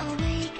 Awake,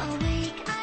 Awake,